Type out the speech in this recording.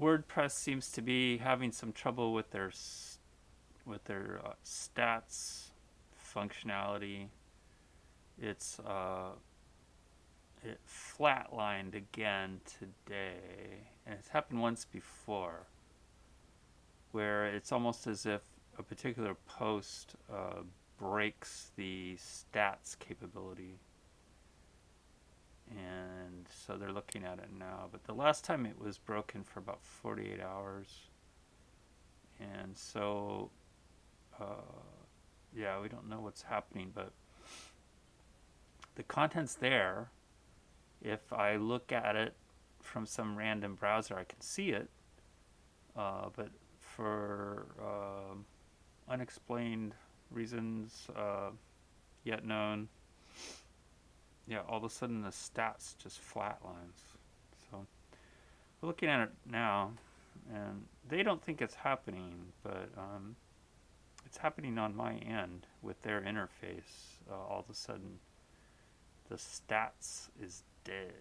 WordPress seems to be having some trouble with their with their uh, stats functionality. It's uh, it flatlined again today, and it's happened once before, where it's almost as if a particular post uh, breaks the stats capability so they're looking at it now. But the last time it was broken for about 48 hours, and so uh, yeah, we don't know what's happening, but the content's there. If I look at it from some random browser, I can see it, uh, but for uh, unexplained reasons uh, yet known yeah, all of a sudden the stats just flatlines. So we're looking at it now, and they don't think it's happening, but um, it's happening on my end with their interface. Uh, all of a sudden, the stats is dead.